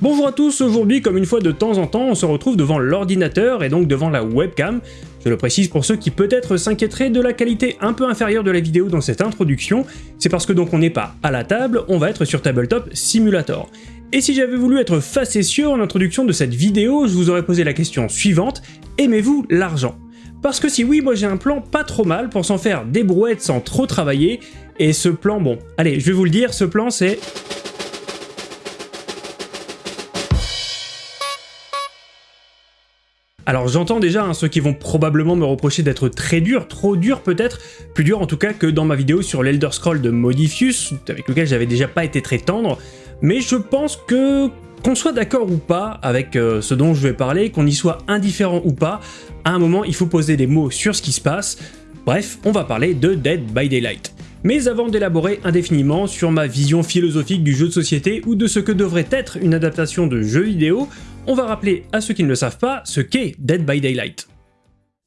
Bonjour à tous, aujourd'hui comme une fois de temps en temps on se retrouve devant l'ordinateur et donc devant la webcam. Je le précise pour ceux qui peut-être s'inquiéteraient de la qualité un peu inférieure de la vidéo dans cette introduction, c'est parce que donc on n'est pas à la table, on va être sur Tabletop Simulator. Et si j'avais voulu être facétieux en introduction de cette vidéo, je vous aurais posé la question suivante, aimez-vous l'argent? Parce que si oui, moi j'ai un plan pas trop mal pour s'en faire des brouettes sans trop travailler, et ce plan, bon, allez, je vais vous le dire, ce plan c'est Alors j'entends déjà hein, ceux qui vont probablement me reprocher d'être très dur, trop dur peut-être, plus dur en tout cas que dans ma vidéo sur l'Elder Scroll de Modifius, avec lequel j'avais déjà pas été très tendre, mais je pense que qu'on soit d'accord ou pas avec euh, ce dont je vais parler, qu'on y soit indifférent ou pas, à un moment il faut poser des mots sur ce qui se passe, bref, on va parler de Dead by Daylight. Mais avant d'élaborer indéfiniment sur ma vision philosophique du jeu de société ou de ce que devrait être une adaptation de jeu vidéo, on va rappeler à ceux qui ne le savent pas ce qu'est Dead by Daylight.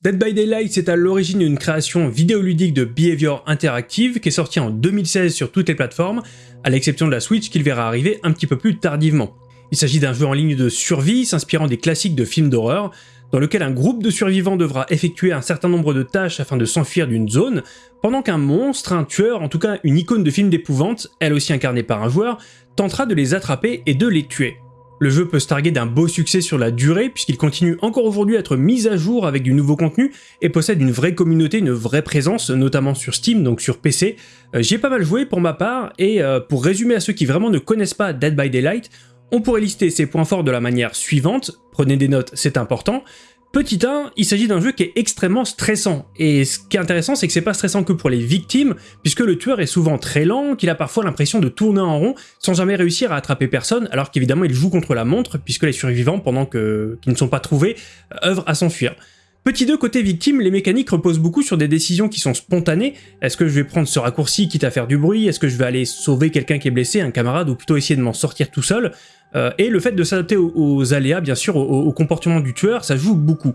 Dead by Daylight, c'est à l'origine une création vidéoludique de Behavior Interactive qui est sortie en 2016 sur toutes les plateformes, à l'exception de la Switch qu'il verra arriver un petit peu plus tardivement. Il s'agit d'un jeu en ligne de survie s'inspirant des classiques de films d'horreur, dans lequel un groupe de survivants devra effectuer un certain nombre de tâches afin de s'enfuir d'une zone, pendant qu'un monstre, un tueur, en tout cas une icône de film d'épouvante, elle aussi incarnée par un joueur, tentera de les attraper et de les tuer. Le jeu peut se targuer d'un beau succès sur la durée, puisqu'il continue encore aujourd'hui à être mis à jour avec du nouveau contenu, et possède une vraie communauté, une vraie présence, notamment sur Steam, donc sur PC. Euh, J'y ai pas mal joué pour ma part, et euh, pour résumer à ceux qui vraiment ne connaissent pas Dead by Daylight, on pourrait lister ses points forts de la manière suivante, prenez des notes, c'est important. Petit 1, il s'agit d'un jeu qui est extrêmement stressant, et ce qui est intéressant c'est que c'est pas stressant que pour les victimes, puisque le tueur est souvent très lent, qu'il a parfois l'impression de tourner en rond sans jamais réussir à attraper personne, alors qu'évidemment il joue contre la montre, puisque les survivants, pendant qu'ils ne sont pas trouvés, œuvrent à s'enfuir. Petit 2, côté victime, les mécaniques reposent beaucoup sur des décisions qui sont spontanées. Est-ce que je vais prendre ce raccourci quitte à faire du bruit? Est-ce que je vais aller sauver quelqu'un qui est blessé, un camarade, ou plutôt essayer de m'en sortir tout seul? Euh, Et le fait de s'adapter aux, aléas, bien sûr, au, comportement du tueur, ça joue beaucoup.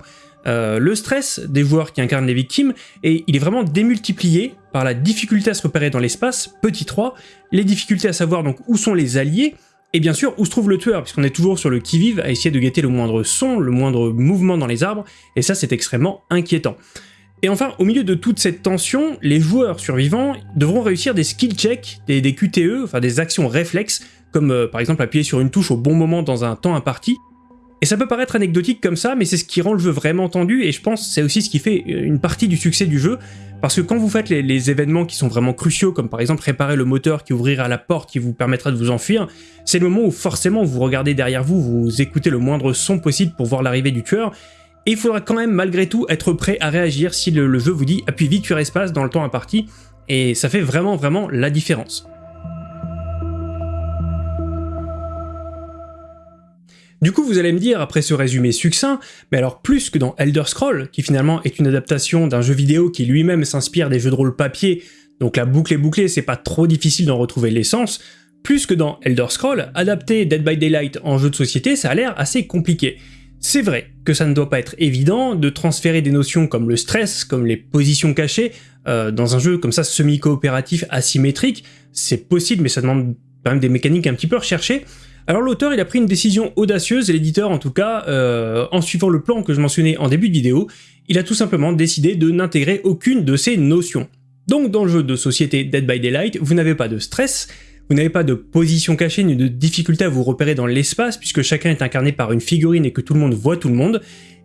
Euh, le stress des joueurs qui incarnent les victimes, et il est vraiment démultiplié par la difficulté à se repérer dans l'espace, petit 3, les difficultés à savoir donc où sont les alliés, et bien sûr, où se trouve le tueur, puisqu'on est toujours sur le qui-vive à essayer de guetter le moindre son, le moindre mouvement dans les arbres, et ça c'est extrêmement inquiétant. Et enfin, au milieu de toute cette tension, les joueurs survivants devront réussir des skill checks, des, QTE, enfin des actions réflexes, comme euh, par exemple appuyer sur une touche au bon moment dans un temps imparti, et ça peut paraître anecdotique comme ça, mais c'est ce qui rend le jeu vraiment tendu, et je pense c'est aussi ce qui fait euh, une partie du succès du jeu, parce que quand vous faites les, événements qui sont vraiment cruciaux, comme par exemple réparer le moteur qui ouvrira la porte qui vous permettra de vous enfuir, c'est le moment où forcément vous regardez derrière vous, vous écoutez le moindre son possible pour voir l'arrivée du tueur, et il faudra quand même malgré tout être prêt à réagir si le, le jeu vous dit appuie vite sur espace dans le temps imparti, et ça fait vraiment vraiment la différence. Du coup, vous allez me dire, après ce résumé succinct, mais alors plus que dans Elder Scroll, qui finalement est une adaptation d'un jeu vidéo qui lui-même s'inspire des jeux de rôle papier, donc la boucle est bouclée, c'est pas trop difficile d'en retrouver l'essence, plus que dans Elder Scroll, adapter Dead by Daylight en jeu de société, ça a l'air assez compliqué. C'est vrai que ça ne doit pas être évident de transférer des notions comme le stress, comme les positions cachées, euh, dans un jeu comme ça semi-coopératif asymétrique, c'est possible mais ça demande quand même des mécaniques un petit peu recherchées, alors l'auteur il a pris une décision audacieuse, et l'éditeur en tout cas, euh, en suivant le plan que je mentionnais en début de vidéo, il a tout simplement décidé de n'intégrer aucune de ces notions. Donc dans le jeu de société Dead by Daylight, vous n'avez pas de stress, vous n'avez pas de position cachée ni de difficulté à vous repérer dans l'espace puisque chacun est incarné par une figurine et que tout le monde voit tout le monde,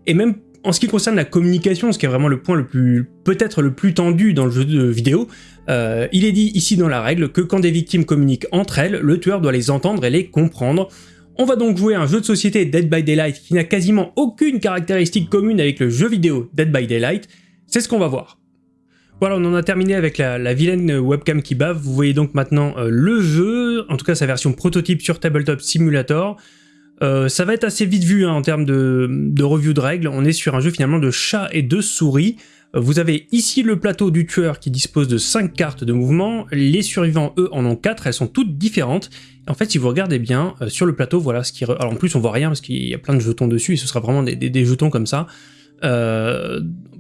et même en ce qui concerne la communication, ce qui est vraiment le point le plus, peut-être le plus tendu dans le jeu de vidéo, euh, il est dit ici dans la règle que quand des victimes communiquent entre elles, le tueur doit les entendre et les comprendre. On va donc jouer un jeu de société Dead by Daylight qui n'a quasiment aucune caractéristique commune avec le jeu vidéo Dead by Daylight, c'est ce qu'on va voir. Voilà, on en a terminé avec la, vilaine webcam qui bave, vous voyez donc maintenant euh, le jeu, en tout cas sa version prototype sur Tabletop Simulator. Euh, ça va être assez vite vu hein, en termes de, de, review de règles, on est sur un jeu finalement de chat et de souris. Euh, vous avez ici le plateau du tueur qui dispose de 5 cartes de mouvement, les survivants eux en ont 4, elles sont toutes différentes. En fait si vous regardez bien, euh, sur le plateau voilà ce qui... Alors en plus on voit rien parce qu'il y a plein de jetons dessus et ce sera vraiment des, jetons comme ça.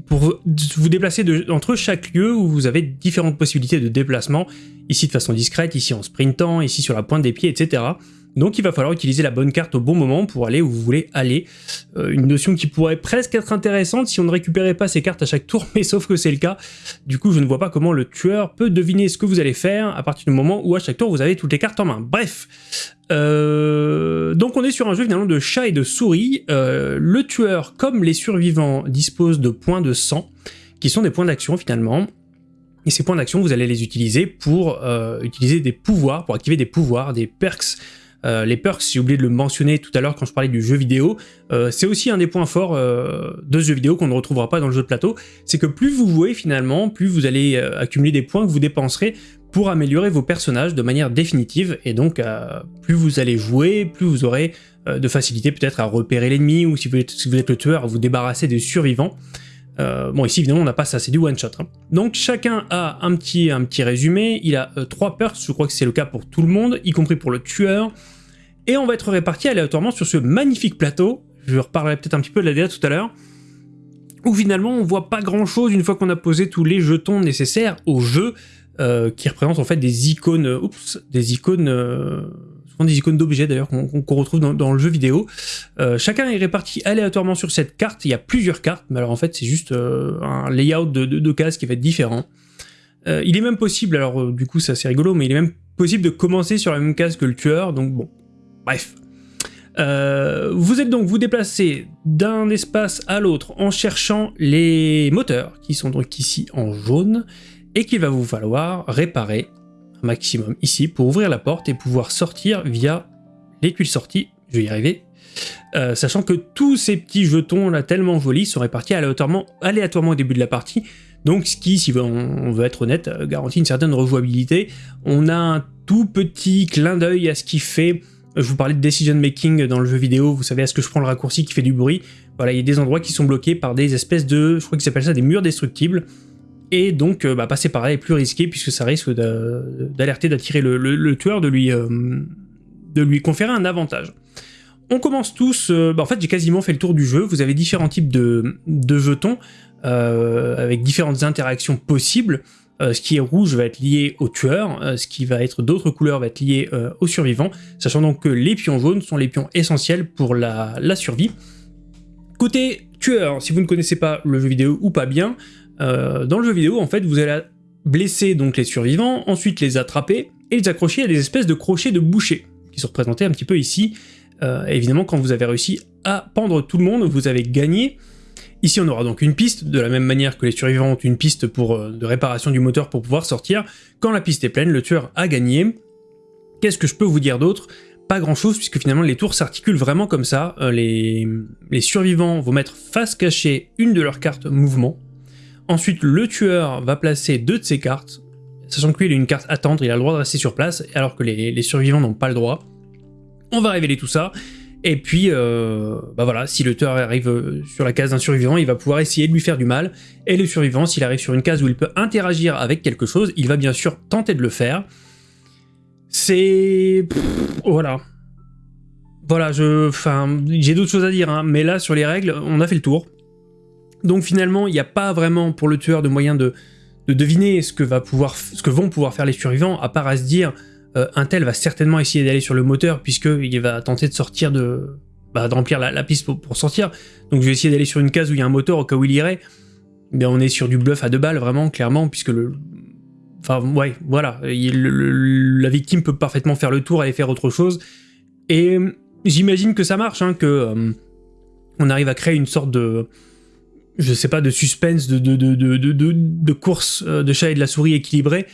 pour vous déplacer entre chaque lieu où vous avez différentes possibilités de déplacement, ici de façon discrète, ici en sprintant, ici sur la pointe des pieds, etc. Donc il va falloir utiliser la bonne carte au bon moment pour aller où vous voulez aller. Euh, une notion qui pourrait presque être intéressante si on ne récupérait pas ces cartes à chaque tour, mais sauf que c'est le cas. Du coup, je ne vois pas comment le tueur peut deviner ce que vous allez faire à partir du moment où à chaque tour vous avez toutes les cartes en main. Bref, euh, donc on est sur un jeu finalement de chat et de souris. Euh, le tueur, comme les survivants, dispose de points de sang, qui sont des points d'action finalement. Et ces points d'action, vous allez les utiliser pour utiliser des pouvoirs, pour activer des pouvoirs, des perks euh, les perks, j'ai oublié de le mentionner tout à l'heure quand je parlais du jeu vidéo, euh, c'est aussi un des points forts euh, de ce jeu vidéo qu'on ne retrouvera pas dans le jeu de plateau, c'est que plus vous jouez finalement, plus vous allez accumuler des points que vous dépenserez pour améliorer vos personnages de manière définitive, et donc plus vous allez jouer, plus vous aurez de facilité peut-être à repérer l'ennemi, ou si vous, êtes, le tueur, à vous débarrasser des survivants. Bon, ici, évidemment, on n'a pas ça, c'est du one-shot. Hein. Donc, chacun a un petit, un petit résumé. Il a trois perks, je crois que c'est le cas pour tout le monde, y compris pour le tueur et on va être répartis aléatoirement sur ce magnifique plateau, je reparlerai peut-être un petit peu de la DA tout à l'heure, où finalement on voit pas grand chose une fois qu'on a posé tous les jetons nécessaires au jeu, euh, qui représentent en fait des icônes, euh, oups, des icônes, euh, des icônes d'objets d'ailleurs qu'on retrouve dans, le jeu vidéo. chacun est réparti aléatoirement sur cette carte, il y a plusieurs cartes, mais alors en fait c'est juste un layout de, de, cases qui va être différent. il est même possible, alors du coup c'est assez rigolo, mais il est même possible de commencer sur la même case que le tueur, donc bon, Bref. Euh, vous êtes donc vous déplacez d'un espace à l'autre en cherchant les moteurs qui sont donc ici en jaune et qu'il va vous falloir réparer maximum ici pour ouvrir la porte et pouvoir sortir via les tuiles sorties, je vais y arriver, euh, sachant que tous ces petits jetons là tellement jolis sont répartis aléatoirement, aléatoirement au début de la partie, donc ce qui, si on veut être honnête, euh, garantit une certaine rejouabilité. On a un tout petit clin d'œil à ce qui fait je vous parlais de decision making dans le jeu vidéo, vous savez, est-ce que je prends le raccourci qui fait du bruit. Voilà, il y a des endroits qui sont bloqués par des espèces de, je crois qu'ils appellent ça des murs destructibles, et donc euh, bah, passer par là est plus risqué puisque ça risque d'alerter, d'attirer le, tueur, de lui, euh, de lui conférer un avantage. On commence tous, euh, bah, en fait j'ai quasiment fait le tour du jeu, vous avez différents types de, jetons, avec différentes interactions possibles, ce qui est rouge va être lié au tueur, ce qui va être d'autres couleurs va être lié aux survivants, sachant donc que les pions jaunes sont les pions essentiels pour la, survie. Côté tueur, si vous ne connaissez pas le jeu vidéo ou pas bien, dans le jeu vidéo, en fait, vous allez blesser donc les survivants, ensuite les attraper et les accrocher à des espèces de crochets de boucher, qui sont représentés un petit peu ici. évidemment, quand vous avez réussi à pendre tout le monde, vous avez gagné. Ici, on aura donc une piste, de la même manière que les survivants ont une piste pour, euh, de réparation du moteur pour pouvoir sortir. Quand la piste est pleine, le tueur a gagné. Qu'est-ce que je peux vous dire d'autre? Pas grand-chose, puisque finalement les tours s'articulent vraiment comme ça. Euh, les, les survivants vont mettre face cachée une de leurs cartes mouvement. Ensuite, le tueur va placer deux de ses cartes, sachant que lui, il a une carte attendre, il a le droit de rester sur place, alors que les, survivants n'ont pas le droit. On va révéler tout ça, et puis, euh, bah voilà, si le tueur arrive euh, sur la case d'un survivant, il va pouvoir essayer de lui faire du mal. Et le survivant, s'il arrive sur une case où il peut interagir avec quelque chose, il va bien sûr tenter de le faire. C'est... Voilà. Voilà. Enfin, j'ai d'autres choses à dire, hein, mais là, sur les règles, on a fait le tour. Donc finalement, il n'y a pas vraiment pour le tueur de moyen de, de deviner ce que, vont pouvoir faire les survivants, à part à se dire euh, Intel va certainement essayer d'aller sur le moteur puisqu'il va tenter de sortir de... Bah, de remplir la, piste pour, sortir. Donc je vais essayer d'aller sur une case où il y a un moteur au cas où il irait. Mais on est sur du bluff à deux balles vraiment, clairement, puisque le... Enfin ouais, voilà, la victime peut parfaitement faire le tour, aller faire autre chose. Et j'imagine que ça marche, hein, que euh, on arrive à créer une sorte de je sais pas, de suspense, de, de, course euh, de chat et de la souris équilibrée.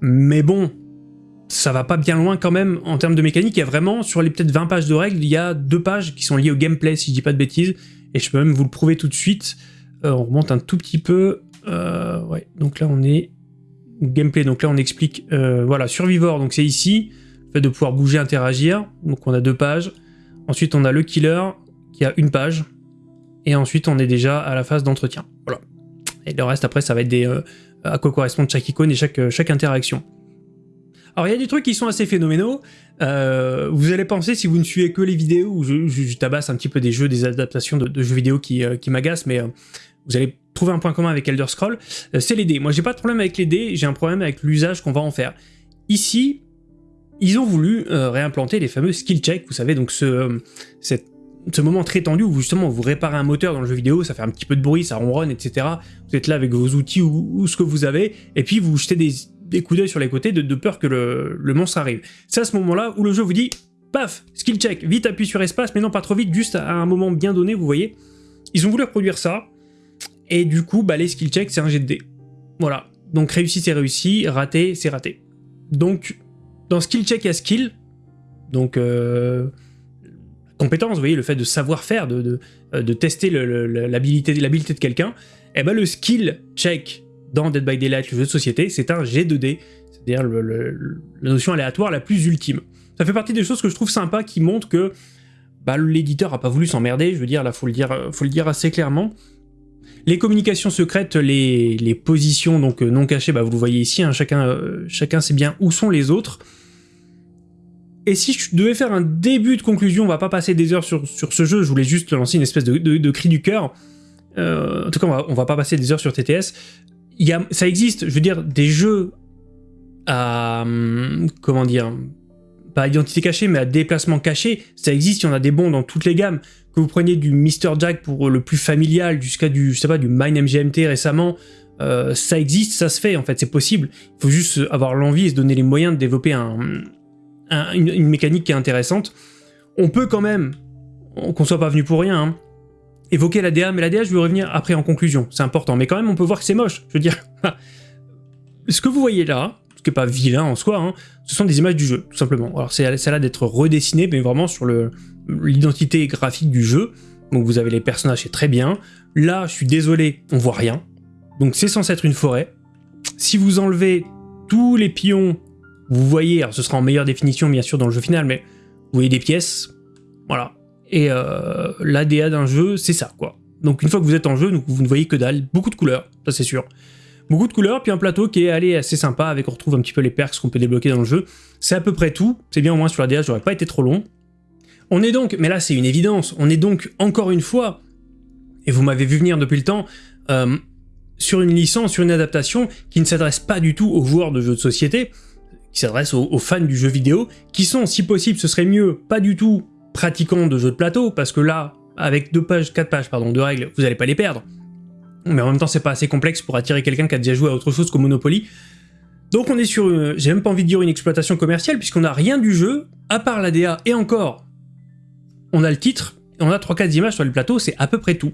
Mais bon, ça va pas bien loin quand même en termes de mécanique. Il y a vraiment, sur les peut-être 20 pages de règles, il y a deux pages qui sont liées au gameplay, si je dis pas de bêtises. Et je peux même vous le prouver tout de suite. Euh, on remonte un tout petit peu. Euh, ouais, donc là on est gameplay. Donc là on explique, voilà, Survivor, donc c'est ici. Le fait de pouvoir bouger, interagir. Donc on a deux pages. Ensuite on a le killer qui a une page. Et ensuite on est déjà à la phase d'entretien. Voilà. Et le reste après ça va être des à quoi correspond chaque icône et chaque, chaque interaction. Alors il y a des trucs qui sont assez phénoménaux, euh, vous allez penser, si vous ne suivez que les vidéos, où je, tabasse un petit peu des jeux, des adaptations de, jeux vidéo qui, euh, qui m'agacent, mais euh, vous allez trouver un point commun avec Elder Scroll, c'est les dés. Moi j'ai pas de problème avec les dés, j'ai un problème avec l'usage qu'on va en faire. Ici, ils ont voulu réimplanter les fameux skill checks, vous savez, donc ce, ce moment très tendu où justement vous réparez un moteur dans le jeu vidéo, ça fait un petit peu de bruit, ça ronronne, etc. Vous êtes là avec vos outils ou ce que vous avez, et puis vous jetez des, des coups d'œil sur les côtés de, peur que le, monstre arrive. C'est à ce moment-là où le jeu vous dit, paf, skill check, vite appuie sur espace, mais non pas trop vite, juste à un moment bien donné, vous voyez. Ils ont voulu reproduire ça, et du coup, bah, les skill checks, c'est un jet de dés. Voilà, donc réussi c'est réussi, raté c'est raté. Donc, dans skill check, il y a skill, donc euh, compétence, vous voyez, le fait de savoir faire, de, de, euh, tester l'habilité de quelqu'un, et eh ben le skill check dans Dead by Daylight, le jeu de société, c'est un G2D, c'est-à-dire la notion aléatoire la plus ultime. Ça fait partie des choses que je trouve sympa qui montrent que bah, l'éditeur a pas voulu s'emmerder, je veux dire, là faut le dire, faut le dire assez clairement. Les communications secrètes, les, les positions donc euh, non cachées, bah, vous le voyez ici, hein, chacun, euh, chacun sait bien où sont les autres. Et si je devais faire un début de conclusion, on va pas passer des heures sur, sur ce jeu, je voulais juste lancer une espèce de, de, cri du cœur. Euh, en tout cas, on va, va pas passer des heures sur TTS ça existe, je veux dire, des jeux à, hum, comment dire, pas à identité cachée, mais à déplacement caché, ça existe, il y en a des bons dans toutes les gammes. Que vous preniez du Mr. Jack pour le plus familial, jusqu'à du, je sais pas, du Mine MGMT récemment, euh, ça existe, ça se fait, en fait, c'est possible. Il faut juste avoir l'envie et se donner les moyens de développer un, une, mécanique qui est intéressante. On peut quand même, qu'on soit pas venu pour rien, hein, évoquer la DA, mais la DA, je vais revenir après en conclusion, c'est important. Mais quand même, on peut voir que c'est moche, je veux dire. ce que vous voyez là, ce qui n'est pas vilain en soi, hein, ce sont des images du jeu, tout simplement. Alors c'est là d'être redessiné, mais vraiment sur l'identité graphique du jeu. Donc vous avez les personnages, c'est très bien. Là, je suis désolé, on voit rien. Donc c'est censé être une forêt. Si vous enlevez tous les pions, vous voyez, alors ce sera en meilleure définition bien sûr dans le jeu final, mais vous voyez des pièces, voilà. Et euh, l'ADA d'un jeu, c'est ça, quoi. Donc une fois que vous êtes en jeu, vous ne voyez que dalle, beaucoup de couleurs, ça c'est sûr. Beaucoup de couleurs, puis un plateau qui est allé assez sympa, avec on retrouve un petit peu les perks qu'on peut débloquer dans le jeu. C'est à peu près tout, c'est bien au moins sur l'ADA, j'aurais pas été trop long. On est donc, mais là c'est une évidence, on est donc encore une fois, et vous m'avez vu venir depuis le temps, euh, sur une licence, sur une adaptation qui ne s'adresse pas du tout aux joueurs de jeux de société, qui s'adresse aux, fans du jeu vidéo, qui sont, si possible, ce serait mieux, pas du tout pratiquant de jeux de plateau, parce que là, avec deux pages, quatre pages, pardon, de règles, vous n'allez pas les perdre. Mais en même temps, c'est pas assez complexe pour attirer quelqu'un qui a déjà joué à autre chose qu'au Monopoly. Donc on est sur, j'ai même pas envie de dire une exploitation commerciale, puisqu'on n'a rien du jeu, à part la DA, et encore, on a le titre, on a 3-4 images sur le plateau, c'est à peu près tout.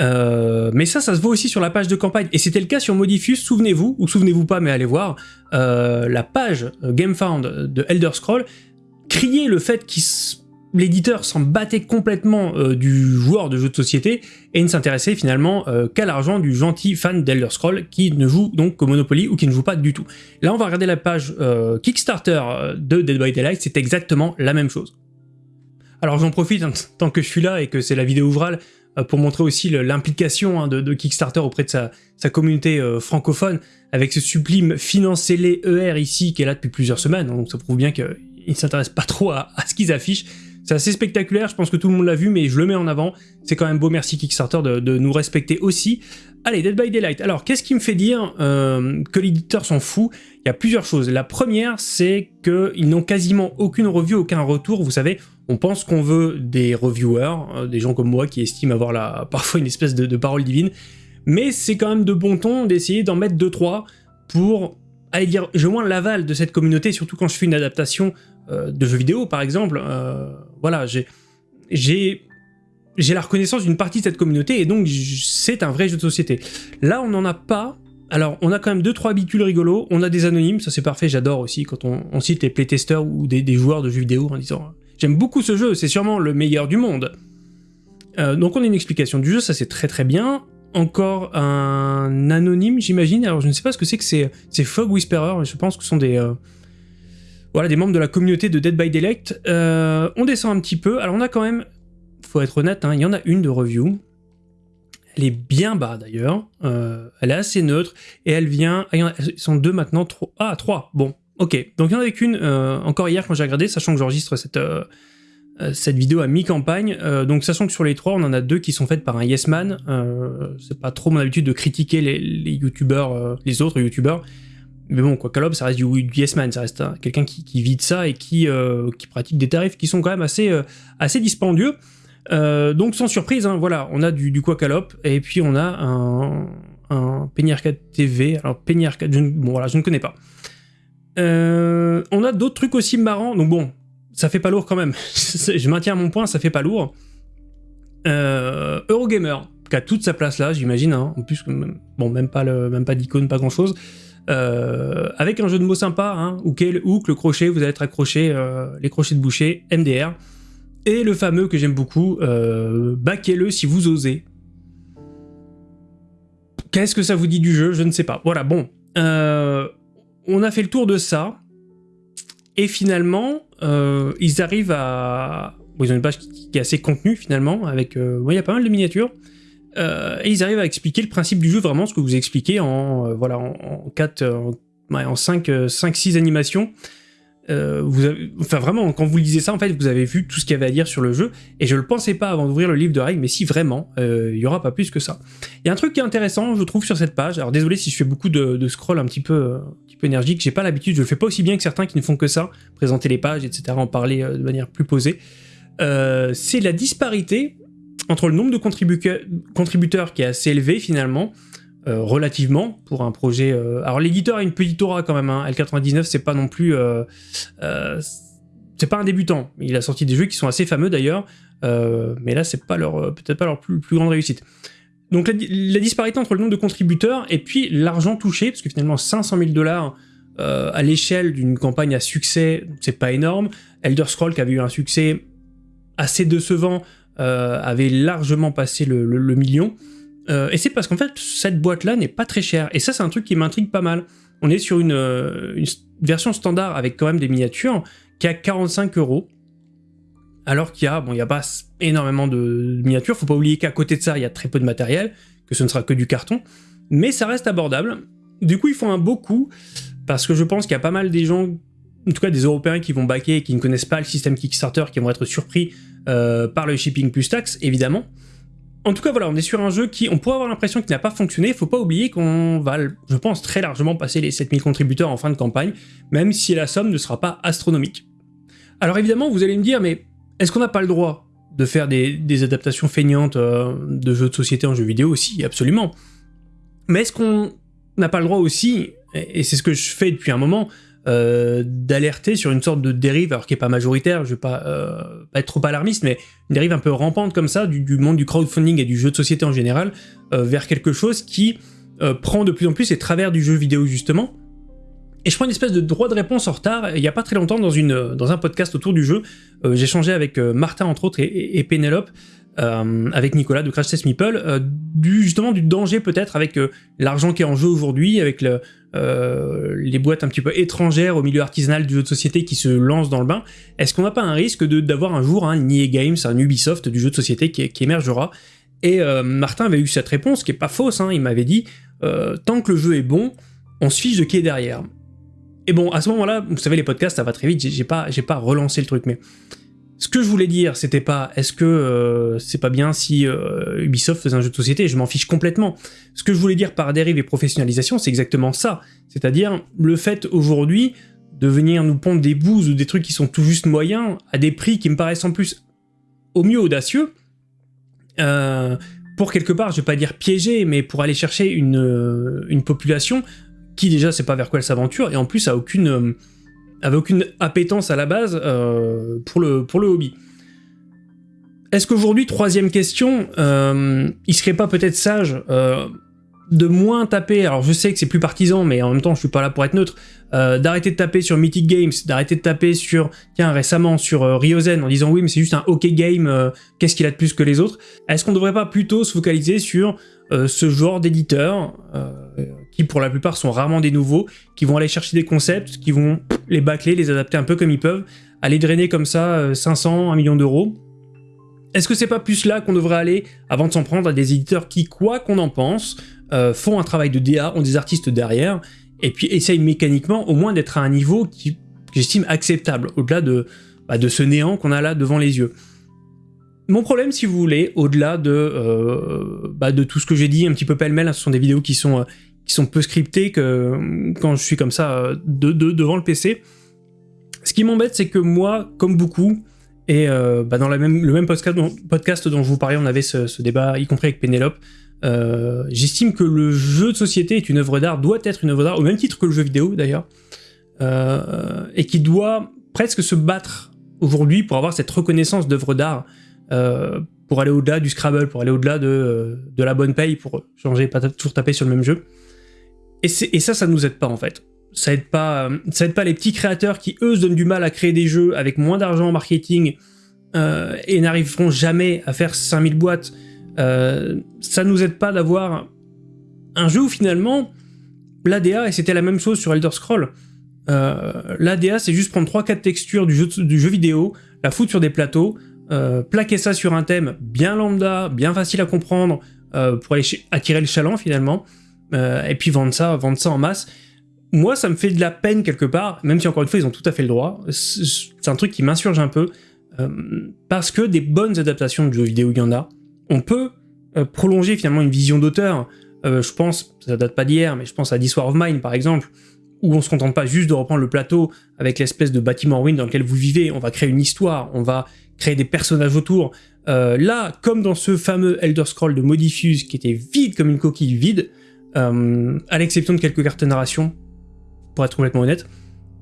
Euh, mais ça, ça se voit aussi sur la page de campagne, et c'était le cas sur Modifus, souvenez-vous, ou souvenez-vous pas, mais allez voir, euh, la page GameFound de Elder Scroll criait le fait qu'il l'éditeur s'en battait complètement euh, du joueur de jeu de société et ne s'intéressait finalement qu'à l'argent du gentil fan d'Elder Scroll qui ne joue donc qu'au Monopoly ou qui ne joue pas du tout. Là on va regarder la page Kickstarter de Dead by Daylight, c'est exactement la même chose. Alors j'en profite hein, tant que je suis là et que c'est la vidéo ouvrale pour montrer aussi l'implication hein, de, Kickstarter auprès de sa, communauté francophone avec ce sublime financez-les ER ici qui est là depuis plusieurs semaines, donc ça prouve bien qu'ils ne s'intéressent pas trop à ce qu'ils affichent. C'est assez spectaculaire, je pense que tout le monde l'a vu, mais je le mets en avant. C'est quand même beau, merci Kickstarter de, nous respecter aussi. Allez, Dead by Daylight. Alors, qu'est-ce qui me fait dire euh, que l'éditeur s'en fout? Il y a plusieurs choses. La première, c'est qu'ils n'ont quasiment aucune review, aucun retour. Vous savez, on pense qu'on veut des reviewers, euh, des gens comme moi qui estiment avoir parfois une espèce de, parole divine, mais c'est quand même de bon ton d'essayer d'en mettre 2-3 pour aller dire, j'ai moins l'aval de cette communauté, surtout quand je fais une adaptation euh, de jeux vidéo, par exemple, voilà, j'ai la reconnaissance d'une partie de cette communauté, et donc c'est un vrai jeu de société. Là, on n'en a pas, alors, on a quand même deux trois habitudes rigolos, on a des anonymes, ça c'est parfait, j'adore aussi quand on, cite les playtesters ou des, joueurs de jeux vidéo en disant « J'aime beaucoup ce jeu, c'est sûrement le meilleur du monde. Euh, Donc on a une explication du jeu, ça c'est très très bien. Encore un anonyme, j'imagine, alors je ne sais pas ce que c'est que c'est Fog Whisperer, je pense que ce sont des, voilà, des membres de la communauté de Dead by Daylight. Euh, on descend un petit peu. Alors on a quand même, faut être honnête, hein, il y en a une de review. Elle est bien bas d'ailleurs. Euh, elle est assez neutre. Et elle vient... Ah, ils sont deux maintenant. Trois, ah, trois. Bon, Ok, donc il y en avait qu'une encore hier quand j'ai regardé, sachant que j'enregistre cette, cette vidéo à mi-campagne. donc sachant que sur les trois, on en a deux qui sont faites par un yes man. c'est pas trop mon habitude de critiquer les, les les autres youtubeurs. Mais bon, quoi, Calob, ça reste du, du yes man, ça reste hein, quelqu'un qui, vit de ça et qui, qui pratique des tarifs qui sont quand même assez, assez dispendieux. Euh, donc sans surprise, hein, voilà, on a du, du Quacalop et puis on a un, un TV. Alors Penny4, je, bon voilà, je ne connais pas. Euh, on a d'autres trucs aussi marrants, donc bon, ça fait pas lourd quand même. je maintiens mon point, ça fait pas lourd. Euh, Eurogamer, qui a toute sa place là, j'imagine. Hein. en plus, bon, même pas pas d'icône, pas grand chose. Euh, avec un jeu de mots sympa, hein, le hook, le crochet, vous allez être accroché, les crochets de boucher, MDR. Et le fameux que j'aime beaucoup, euh, baquez-le si vous osez. Qu'est-ce que ça vous dit du jeu? Je ne sais pas. Voilà, bon. Euh, on a fait le tour de ça. Et finalement, euh, ils arrivent à... Ils ont une page qui, est assez contenue finalement, avec... Euh, il y a pas mal de miniatures. Et ils arrivent à expliquer le principe du jeu, vraiment ce que vous expliquez en, voilà, en, 4... en 5, 5, 6 animations. Euh, vous enfin vraiment, quand vous lisez ça, en fait, vous avez vu tout ce qu'il y avait à dire sur le jeu, et je le pensais pas avant d'ouvrir le livre de règles, mais si vraiment, euh, il y aura pas plus que ça. Il y a un truc qui est intéressant, je trouve, sur cette page, alors désolé si je fais beaucoup de, scroll un petit peu, euh, un petit peu énergique, j'ai pas l'habitude, je le fais pas aussi bien que certains qui ne font que ça, présenter les pages, etc., en parler de manière plus posée. c'est la disparité entre le nombre de contributeurs qui est assez élevé finalement, euh, relativement pour un projet. Euh, alors l'éditeur a une petite aura quand même. Hein. L99 c'est pas non plus, euh, c'est pas un débutant. Il a sorti des jeux qui sont assez fameux d'ailleurs, mais là c'est pas leur peut-être pas leur plus, grande réussite. Donc la, disparité entre le nombre de contributeurs et puis l'argent touché, parce que finalement 500 000 dollars à l'échelle d'une campagne à succès, c'est pas énorme. Elder Scroll qui avait eu un succès assez décevant avait largement passé le million. Euh, et c'est parce qu'en fait, cette boîte-là n'est pas très chère. Et ça, c'est un truc qui m'intrigue pas mal. On est sur une, euh, version standard avec quand même des miniatures qui a 45 euros. Alors qu'il y a, bon, il n'y a pas énormément de miniatures. Faut pas oublier qu'à côté de ça, il y a très peu de matériel, que ce ne sera que du carton. Mais ça reste abordable. Du coup, ils font un beau coup, parce que je pense qu'il y a pas mal des gens, en tout cas des Européens qui vont baquer et qui ne connaissent pas le système Kickstarter, qui vont être surpris euh, par le shipping plus taxe, évidemment. En tout cas, voilà, on est sur un jeu qui, on pourrait avoir l'impression qu'il n'a pas fonctionné. Faut pas oublier qu'on va, je pense, très largement passer les 7000 contributeurs en fin de campagne, même si la somme ne sera pas astronomique. Alors évidemment, vous allez me dire, mais est-ce qu'on n'a pas le droit de faire des, adaptations feignantes euh, de jeux de société en jeux vidéo? Aussi Absolument. Mais est-ce qu'on n'a pas le droit aussi, et c'est ce que je fais depuis un moment, euh, d'alerter sur une sorte de dérive, alors qui est pas majoritaire, je vais pas, euh, pas, être trop alarmiste, mais une dérive un peu rampante comme ça du, monde du crowdfunding et du jeu de société en général, euh, vers quelque chose qui prend de plus en plus les travers du jeu vidéo justement. Et je prends une espèce de droit de réponse en retard. Il y a pas très longtemps, dans, une, dans un podcast autour du jeu, échangé avec Martin entre autres et, et Pénélope euh, avec Nicolas de Crash Test Meeple, euh, justement du danger peut-être avec euh, l'argent qui est en jeu aujourd'hui, avec le, les boîtes un petit peu étrangères au milieu artisanal du jeu de société qui se lancent dans le bain. Est-ce qu'on n'a pas un risque d'avoir un jour un EA Games, un Ubisoft du jeu de société qui, qui émergera? Et Martin avait eu cette réponse qui est pas fausse, hein, il m'avait dit tant que le jeu est bon, on se fiche de qui est derrière. Et bon, à ce moment-là, vous savez, les podcasts, ça va très vite, j'ai pas, pas relancé le truc, mais ce que je voulais dire, c'était pas est-ce que euh, c'est pas bien si euh, Ubisoft faisait un jeu de société, je m'en fiche complètement. Ce que je voulais dire par dérive et professionnalisation, c'est exactement ça. C'est-à-dire le fait aujourd'hui de venir nous pondre des bouses ou des trucs qui sont tout juste moyens à des prix qui me paraissent en plus au mieux audacieux, euh, pour quelque part, je vais pas dire piéger, mais pour aller chercher une, une population qui déjà sait pas vers quoi elle s'aventure et en plus a aucune avait aucune appétence à la base euh, pour, le, pour le hobby. Est-ce qu'aujourd'hui, troisième question, euh, il serait pas peut-être sage euh, de moins taper, alors je sais que c'est plus partisan, mais en même temps je suis pas là pour être neutre, d'arrêter de taper sur Mythic Games, d'arrêter de taper sur, tiens récemment sur Ryozen en disant oui mais c'est juste un OK game, qu'est-ce qu'il a de plus que les autres? Est-ce qu'on devrait pas plutôt se focaliser sur ce genre d'éditeurs qui pour la plupart sont rarement des nouveaux, qui vont aller chercher des concepts, qui vont les bâcler, les adapter un peu comme ils peuvent, aller drainer comme ça 500, euh, 1 million d'euros. Est-ce que c'est pas plus là qu'on devrait aller avant de s'en prendre à des éditeurs qui, quoi qu'on en pense, euh, font un travail de DA, ont des artistes derrière, et puis essaye mécaniquement au moins d'être à un niveau qui, que j'estime acceptable, au-delà de, bah, de ce néant qu'on a là devant les yeux. Mon problème, si vous voulez, au-delà de, euh, bah, de tout ce que j'ai dit un petit peu pêle-mêle, hein, ce sont des vidéos qui sont, qui sont peu scriptées que quand je suis comme ça euh, de, devant le PC. Ce qui m'embête, c'est que moi, comme beaucoup, et bah, dans le même podcast dont, je vous parlais, on avait ce, débat, y compris avec Pénélope, j'estime que le jeu de société est une œuvre d'art, doit être une œuvre d'art, au même titre que le jeu vidéo d'ailleurs, et qui doit presque se battre aujourd'hui pour avoir cette reconnaissance d'œuvre d'art euh, pour aller au-delà du Scrabble, pour aller au-delà de, euh, de, la bonne paye, pour changer, pas toujours taper sur le même jeu. Et, et ça, ça nous aide pas en fait. Ça aide pas, euh, ça aide pas les petits créateurs qui eux se donnent du mal à créer des jeux avec moins d'argent en marketing euh, et n'arriveront jamais à faire 5000 boîtes. Euh, ça nous aide pas d'avoir un jeu où finalement l'ADA, et c'était la même chose sur Elder Scroll, euh, l'ADA c'est juste prendre 3-4 textures du jeu, du jeu vidéo, la foutre sur des plateaux, euh, plaquer ça sur un thème bien lambda, bien facile à comprendre, pour aller attirer le chaland finalement, euh, et puis vendre ça, vendre ça en masse. Moi, ça me fait de la peine quelque part, même si encore une fois, ils ont tout à fait le droit. C'est un truc qui m'insurge un peu, parce que des bonnes adaptations de jeux vidéo, il y en a. On peut prolonger finalement une vision d'auteur. je pense, ça date pas d'hier, mais je pense à This War of Mine par exemple, où on se contente pas juste de reprendre le plateau avec l'espèce de bâtiment ruine dans lequel vous vivez, on va créer une histoire, on va créer des personnages autour. Euh, là, comme dans ce fameux Elder Scroll de Modifuse qui était vide comme une coquille vide, euh, à l'exception de quelques cartes de narration, pour être complètement honnête,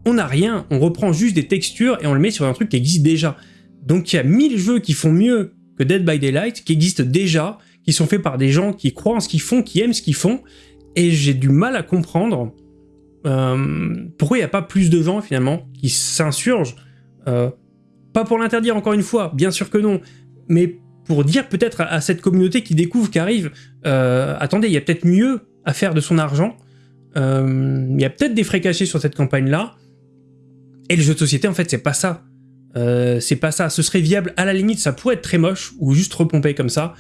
on n'a rien, on reprend juste des textures et on le met sur un truc qui existe déjà. Donc il y a mille jeux qui font mieux que Dead by Daylight, qui existent déjà, qui sont faits par des gens qui croient en ce qu'ils font, qui aiment ce qu'ils font, et j'ai du mal à comprendre euh, pourquoi il n'y a pas plus de gens finalement qui s'insurgent. Euh, pas pour l'interdire encore une fois, bien sûr que non, mais pour dire peut-être à, cette communauté qui découvre, qui arrive, attendez, il y a peut-être mieux à faire de son argent, euh, il y a peut-être des frais cachés sur cette campagne-là, et le jeu de société, en fait, c'est pas ça. Euh, c'est pas ça. Ce serait viable, à la limite, ça pourrait être très moche, ou juste repompé comme ça,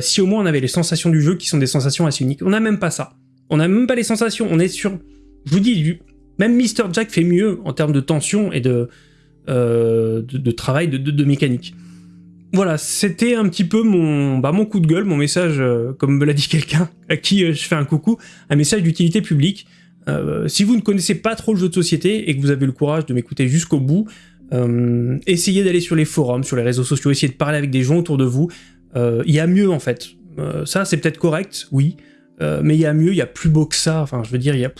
si au moins on avait les sensations du jeu qui sont des sensations assez uniques. On n'a même pas ça. On n'a même pas les sensations, on est sur... Je vous dis, même Mr. Jack fait mieux en termes de tension et euh, de, travail de, mécanique. Voilà, c'était un petit peu mon, bah, mon coup de gueule, mon message, euh, comme me l'a dit quelqu'un, à qui euh, je fais un coucou, un message d'utilité publique. si vous ne connaissez pas trop le jeu de société et que vous avez le courage de m'écouter jusqu'au bout, essayez d'aller sur les forums, sur les réseaux sociaux, essayez de parler avec des gens autour de vous. Il y a mieux en fait. ça, c'est peut-être correct, oui, mais il y a mieux, il y a plus beau que ça. Enfin, je veux dire, il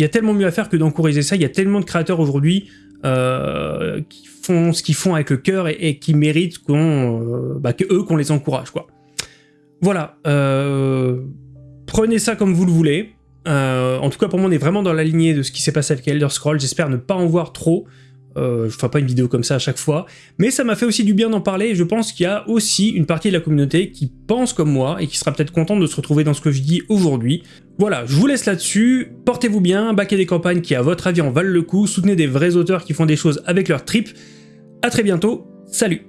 y a, tellement mieux à faire que d'encourager ça. Il y a tellement de créateurs aujourd'hui euh, qui ce qu'ils font avec le cœur et, qui méritent qu'on, euh, bah, qu'on les encourage quoi. Voilà, euh, prenez ça comme vous le voulez. en tout cas pour moi on est vraiment dans la lignée de ce qui s'est passé avec Elder Scrolls, j'espère ne pas en voir trop. Euh, je ferai pas une vidéo comme ça à chaque fois, mais ça m'a fait aussi du bien d'en parler, je pense qu'il y a aussi une partie de la communauté qui pense comme moi, et qui sera peut-être contente de se retrouver dans ce que je dis aujourd'hui. Voilà, je vous laisse là-dessus, portez-vous bien, baquez des campagnes qui à votre avis en valent le coup, soutenez des vrais auteurs qui font des choses avec leur trip, à très bientôt, salut